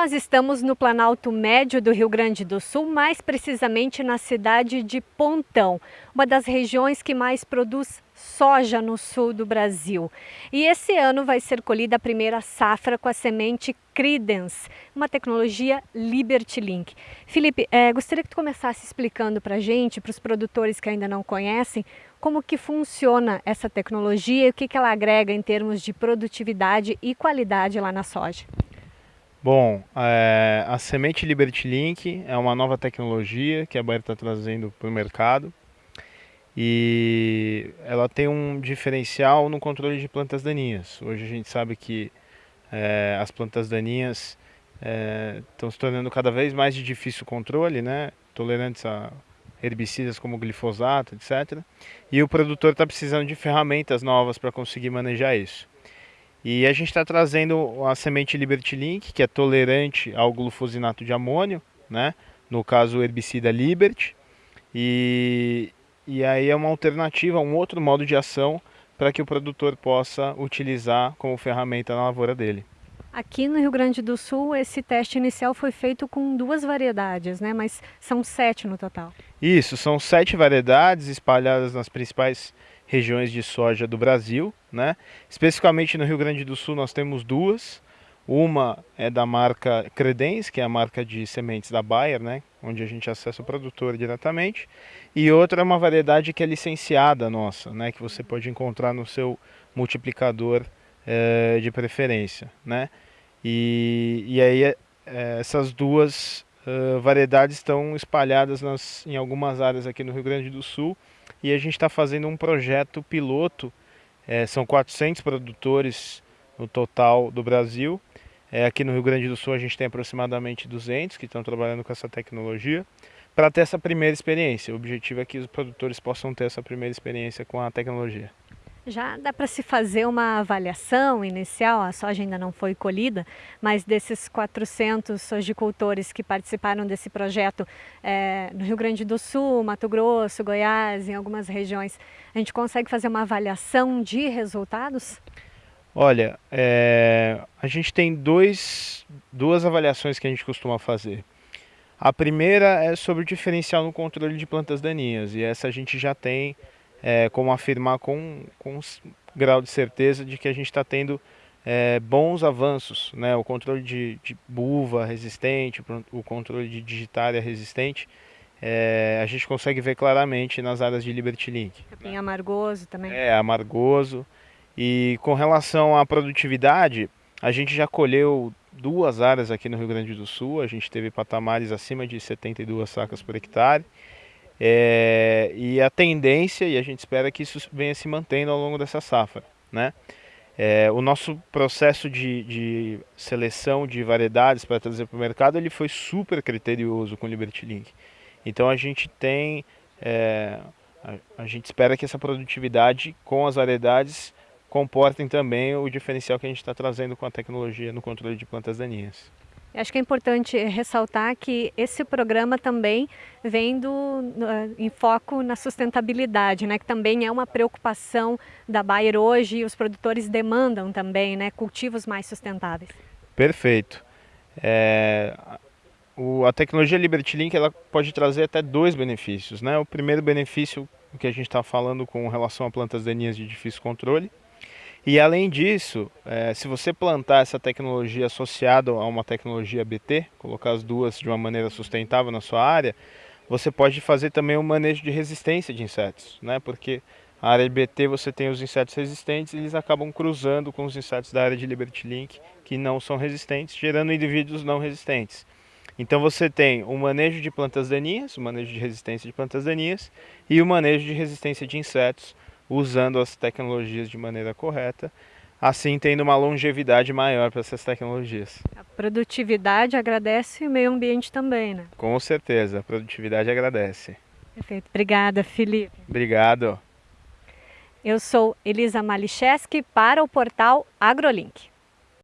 nós estamos no Planalto Médio do Rio Grande do Sul, mais precisamente na cidade de Pontão, uma das regiões que mais produz soja no sul do Brasil. E esse ano vai ser colhida a primeira safra com a semente Credence, uma tecnologia Liberty Link. Felipe, é, gostaria que tu começasse explicando para a gente, para os produtores que ainda não conhecem, como que funciona essa tecnologia e o que, que ela agrega em termos de produtividade e qualidade lá na soja. Bom, é, a semente Liberty Link é uma nova tecnologia que a Bayer está trazendo para o mercado e ela tem um diferencial no controle de plantas daninhas. Hoje a gente sabe que é, as plantas daninhas estão é, se tornando cada vez mais de difícil controle, né? tolerantes a herbicidas como glifosato, etc. E o produtor está precisando de ferramentas novas para conseguir manejar isso. E a gente está trazendo a semente Liberty Link, que é tolerante ao glufosinato de amônio, né? no caso o herbicida Liberty. E, e aí é uma alternativa, um outro modo de ação para que o produtor possa utilizar como ferramenta na lavoura dele. Aqui no Rio Grande do Sul, esse teste inicial foi feito com duas variedades, né? mas são sete no total. Isso, são sete variedades espalhadas nas principais regiões de soja do Brasil. Né? Especificamente no Rio Grande do Sul nós temos duas. Uma é da marca Credence, que é a marca de sementes da Bayer, né? onde a gente acessa o produtor diretamente. E outra é uma variedade que é licenciada nossa, né? que você pode encontrar no seu multiplicador é, de preferência. Né? E, e aí é, essas duas variedades estão espalhadas nas, em algumas áreas aqui no Rio Grande do Sul e a gente está fazendo um projeto piloto, é, são 400 produtores no total do Brasil, é, aqui no Rio Grande do Sul a gente tem aproximadamente 200 que estão trabalhando com essa tecnologia, para ter essa primeira experiência. O objetivo é que os produtores possam ter essa primeira experiência com a tecnologia. Já dá para se fazer uma avaliação inicial, a soja ainda não foi colhida, mas desses 400 sojicultores que participaram desse projeto é, no Rio Grande do Sul, Mato Grosso, Goiás, em algumas regiões, a gente consegue fazer uma avaliação de resultados? Olha, é, a gente tem dois, duas avaliações que a gente costuma fazer. A primeira é sobre o diferencial no controle de plantas daninhas, e essa a gente já tem é, como afirmar com, com um grau de certeza de que a gente está tendo é, bons avanços, né? o controle de, de buva resistente, o controle de digitária resistente, é, a gente consegue ver claramente nas áreas de Liberty Link. Tem amargoso também. É, amargoso. E com relação à produtividade, a gente já colheu duas áreas aqui no Rio Grande do Sul, a gente teve patamares acima de 72 sacas por hectare. É, e a tendência, e a gente espera que isso venha se mantendo ao longo dessa safra. Né? É, o nosso processo de, de, seleção de variedades para trazer para o mercado ele foi super criterioso com o Liberty Link. Então a gente tem, é, a, a, gente espera que essa produtividade com as variedades comportem também o diferencial que a gente está trazendo com a tecnologia no controle de plantas daninhas. Acho que é importante ressaltar que esse programa também vem do, em foco na sustentabilidade, né, que também é uma preocupação da Bayer hoje e os produtores demandam também né, cultivos mais sustentáveis. Perfeito. É, o, a tecnologia Liberty Link ela pode trazer até dois benefícios. Né? O primeiro benefício que a gente está falando com relação a plantas daninhas de difícil controle, e além disso, é, se você plantar essa tecnologia associada a uma tecnologia BT, colocar as duas de uma maneira sustentável na sua área, você pode fazer também um manejo de resistência de insetos, né? porque a área de BT você tem os insetos resistentes e eles acabam cruzando com os insetos da área de Liberty Link que não são resistentes, gerando indivíduos não resistentes. Então você tem o manejo de plantas daninhas, o manejo de resistência de plantas daninhas e o manejo de resistência de insetos, usando as tecnologias de maneira correta, assim tendo uma longevidade maior para essas tecnologias. A produtividade agradece e o meio ambiente também, né? Com certeza, a produtividade agradece. Perfeito. Obrigada, Felipe. Obrigado. Eu sou Elisa Malicheski para o portal AgroLink.